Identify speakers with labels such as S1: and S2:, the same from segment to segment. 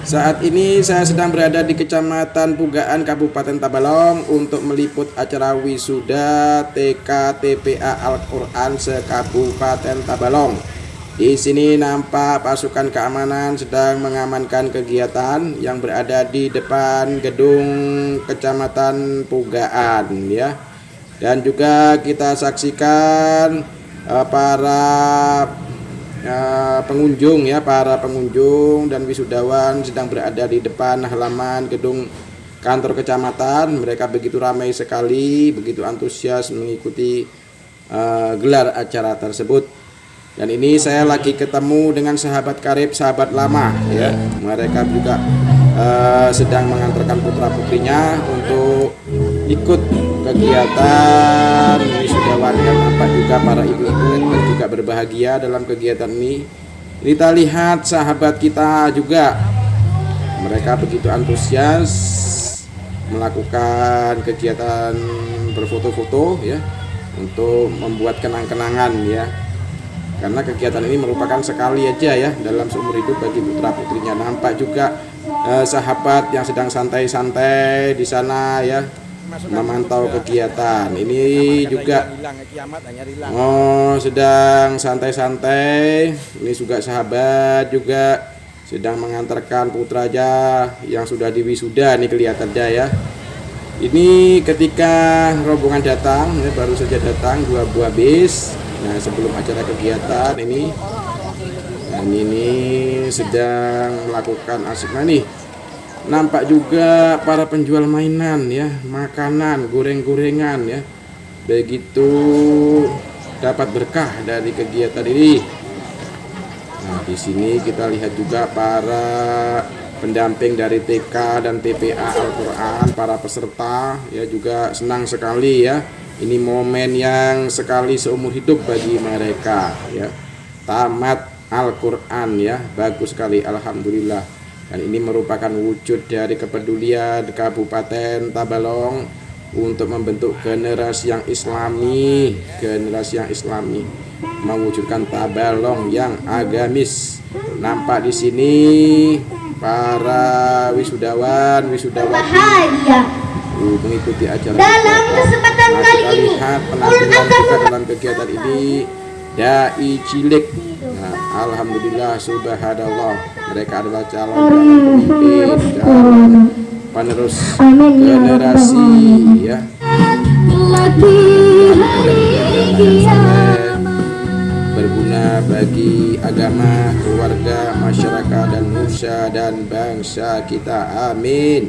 S1: Saat ini saya sedang berada di Kecamatan Pugaan Kabupaten Tabalong untuk meliput acara wisuda TK TPA Al-Qur'an se-Kabupaten Tabalong. Di sini nampak pasukan keamanan sedang mengamankan kegiatan yang berada di depan gedung Kecamatan Pugaan ya. Dan juga kita saksikan uh, para uh, pengunjung ya, para pengunjung dan wisudawan sedang berada di depan halaman gedung kantor kecamatan. Mereka begitu ramai sekali, begitu antusias mengikuti uh, gelar acara tersebut. Dan ini saya lagi ketemu dengan sahabat karib, sahabat lama ya. Mereka juga uh, sedang mengantarkan putra putrinya untuk ikut kegiatan wisudawan dan apa juga para ibu-ibu juga berbahagia dalam kegiatan ini. Kita lihat sahabat kita juga. Mereka begitu antusias melakukan kegiatan berfoto-foto ya untuk membuat kenang-kenangan ya. Karena kegiatan ini merupakan sekali aja ya dalam seumur hidup bagi putra putrinya. Nampak juga eh, sahabat yang sedang santai-santai di sana ya memantau kegiatan. Ini juga oh sedang santai-santai. Ini juga sahabat juga sedang mengantarkan putra aja yang sudah diwisuda ini kelihatan aja ya. Ini ketika rombongan datang ya, baru saja datang dua buah bis. Nah sebelum acara kegiatan ini. Dan ini sedang melakukan asik nih nampak juga para penjual mainan ya. Makanan goreng-gorengan ya. Begitu dapat berkah dari kegiatan ini. Nah di sini kita lihat juga para pendamping dari TK dan TPA Al-Quran para peserta ya juga senang sekali ya. Ini momen yang sekali seumur hidup bagi mereka ya. Tamat Al-Quran ya. Bagus sekali Alhamdulillah dan ini merupakan wujud dari kepedulian Kabupaten Tabalong untuk membentuk generasi yang islami generasi yang islami. Mewujudkan Tabalong yang agamis. Nampak di sini para wisudawan wisudawan mengikuti acara dalam kesempatan nah, kali ini lihat penampilan kita dalam kegiatan ini. Dai cilik alhamdulillah subhanallah mereka adalah calon pemimpin calon penerus generasi ya berguna bagi agama, keluarga, masyarakat dan nusa dan bangsa kita. Amin.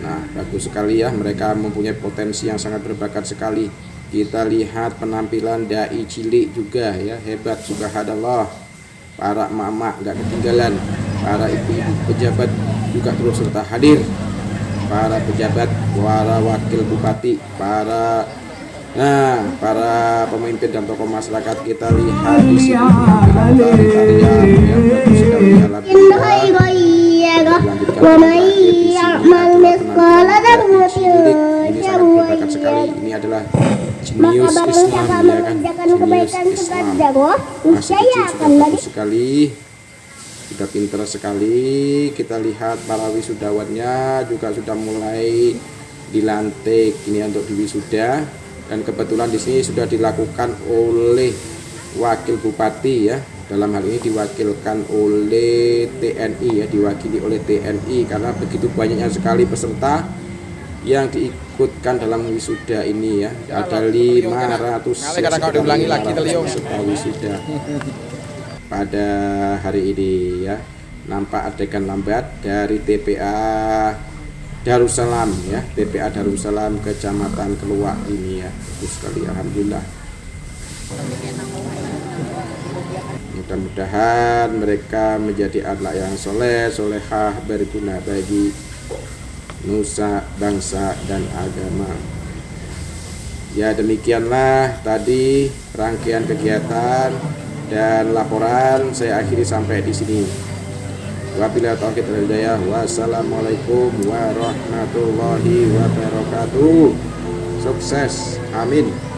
S1: Nah, bagus sekali ya, mereka mempunyai potensi yang sangat berbakat sekali. Kita lihat penampilan dai cilik juga ya, hebat subhanallah. Para mama nggak ketinggalan, para ibu-ibu pejabat juga terus serta hadir. Para pejabat, para wakil bupati, para Nah, para pemimpin dan tokoh masyarakat kita lihat di sini penampilan tarian yang jenius Islam ya kan jenius Islam masih kecil sudah bagus sekali. Sudah pintar sekali kita lihat para wisudawannya juga sudah mulai dilantik ini untuk diwisuda. Dan kebetulan di sini sudah dilakukan oleh wakil bupati ya. Dalam hal ini diwakilkan oleh TNI ya diwakili oleh TNI karena begitu banyaknya sekali peserta yang diikutkan dalam wisuda ini ya. Ada 500 peserta wisuda. Pada hari ini ya nampak adegan lambat dari TPA Darussalam ya. TPA Darussalam Kecamatan Keluak ini ya. Bagus sekali Alhamdulillah. Mudah-mudahan mereka menjadi anak yang soleh solehah berguna bagi nusa bangsa dan agama. Ya demikianlah tadi rangkaian kegiatan dan laporan saya akhiri sampai di sini. Wabillahi taufiq wal hidayah. Wassalamualaikum warahmatullahi wabarakatuh. Sukses. Amin